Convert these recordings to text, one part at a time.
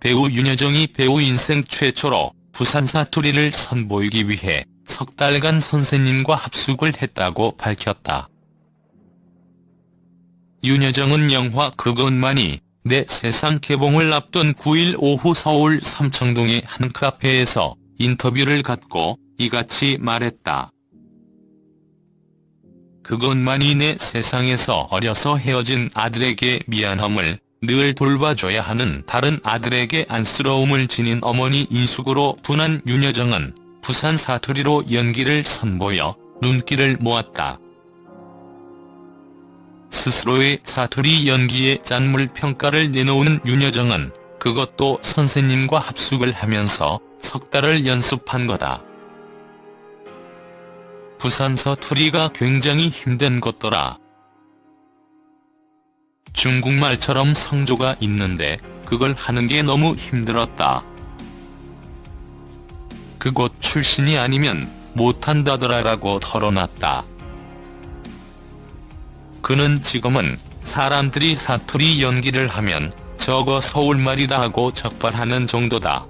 배우 윤여정이 배우 인생 최초로 부산 사투리를 선보이기 위해 석 달간 선생님과 합숙을 했다고 밝혔다. 윤여정은 영화 그것만이 내 세상 개봉을 앞둔 9일 오후 서울 삼청동의 한 카페에서 인터뷰를 갖고 이같이 말했다. 그것만이 내 세상에서 어려서 헤어진 아들에게 미안함을 늘 돌봐줘야 하는 다른 아들에게 안쓰러움을 지닌 어머니 인숙으로 분한 윤여정은 부산 사투리로 연기를 선보여 눈길을 모았다. 스스로의 사투리 연기에 짠물 평가를 내놓은 윤여정은 그것도 선생님과 합숙을 하면서 석 달을 연습한 거다. 부산 사투리가 굉장히 힘든 것더라. 중국말처럼 성조가 있는데 그걸 하는 게 너무 힘들었다. 그곳 출신이 아니면 못한다더라라고 털어놨다. 그는 지금은 사람들이 사투리 연기를 하면 저거 서울말이다 하고 적발하는 정도다.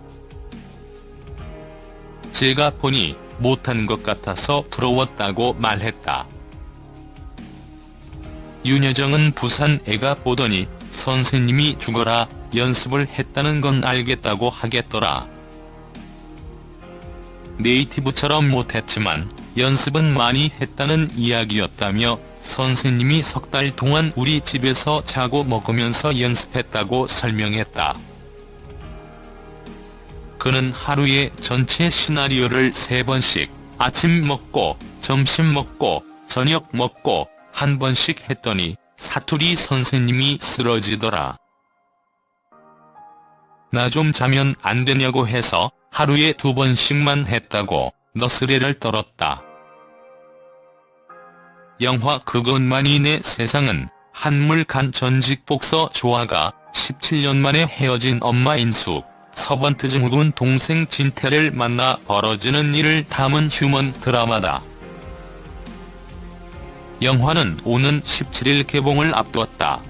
제가 보니 못한 것 같아서 부러웠다고 말했다. 윤여정은 부산 애가 보더니 선생님이 죽어라 연습을 했다는 건 알겠다고 하겠더라. 네이티브처럼 못했지만 연습은 많이 했다는 이야기였다며 선생님이 석 달 동안 우리 집에서 자고 먹으면서 연습했다고 설명했다. 그는 하루에 전체 시나리오를 세 번씩 아침 먹고 점심 먹고 저녁 먹고 한 번씩 했더니 사투리 선생님이 쓰러지더라. 나 좀 자면 안 되냐고 해서 하루에 두 번씩만 했다고 너스레를 떨었다. 영화 그것만이 내 세상은 한물간 전직 복서 조아가 17년 만에 헤어진 엄마 인숙, 서번트 증후군 동생 진태를 만나 벌어지는 일을 담은 휴먼 드라마다. 영화는 오는 17일 개봉을 앞두었다.